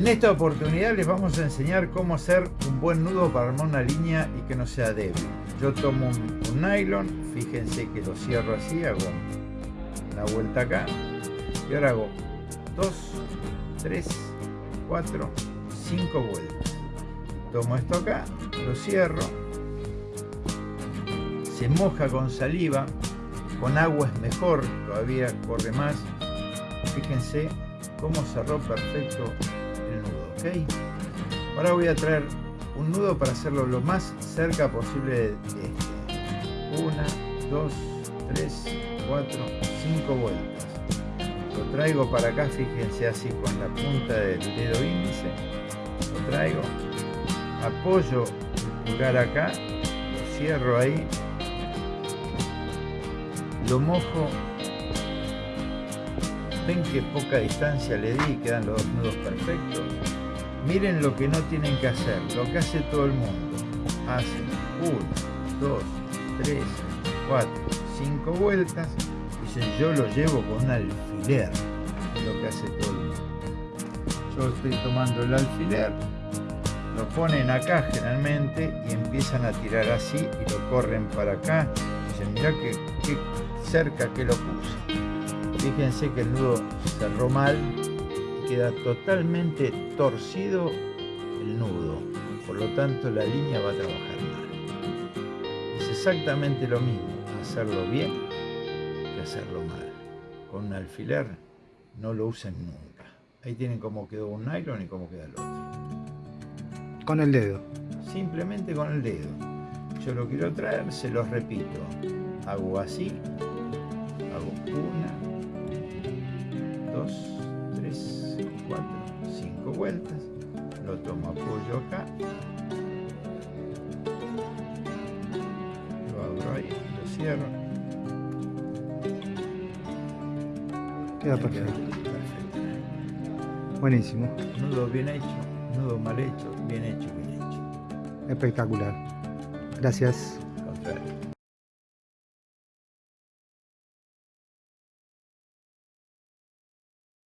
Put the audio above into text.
En esta oportunidad les vamos a enseñar cómo hacer un buen nudo para armar una línea y que no sea débil. Yo tomo un, nylon, fíjense que lo cierro así, hago una vuelta acá y ahora hago 2, 3, 4, 5 vueltas. Tomo esto acá, lo cierro, se moja con saliva, con agua es mejor, todavía corre más. Fíjense cómo cerró perfecto el nudo, ¿ok? Ahora voy a traer un nudo para hacerlo lo más cerca posible de este. Una, dos, tres, cuatro, cinco vueltas. Lo traigo para acá, fíjense así con la punta del dedo índice. Lo traigo, apoyo el pulgar acá, lo cierro ahí, lo mojo ven que poca distancia le di quedan los dos nudos perfectos. Miren lo que no tienen que hacer lo que hace todo el mundo. Hacen 1, 2, 3, 4, 5 vueltas. Dicen yo lo llevo con un alfiler lo que hace todo el mundo. Yo estoy tomando el alfiler lo ponen acá generalmente y empiezan a tirar así y lo corren para acá. Dicen que, que cerca que lo puse fíjense que el nudo cerró mal y queda totalmente torcido el nudo. Por lo tanto la línea va a trabajar mal. Es exactamente lo mismo hacerlo bien que hacerlo mal. Con un alfiler no lo usen nunca. Ahí tienen cómo quedó un nylon y cómo queda el otro. Con el dedo. Simplemente con el dedo. Yo lo quiero traer se los repito. Hago así cinco vueltas. Lo tomo apoyo acá. Lo abro ahí, lo cierro. Queda perfecto. perfecto. Buenísimo. Nudo bien hecho, nudo mal hecho, bien hecho, bien hecho. Espectacular. Gracias. Contrario.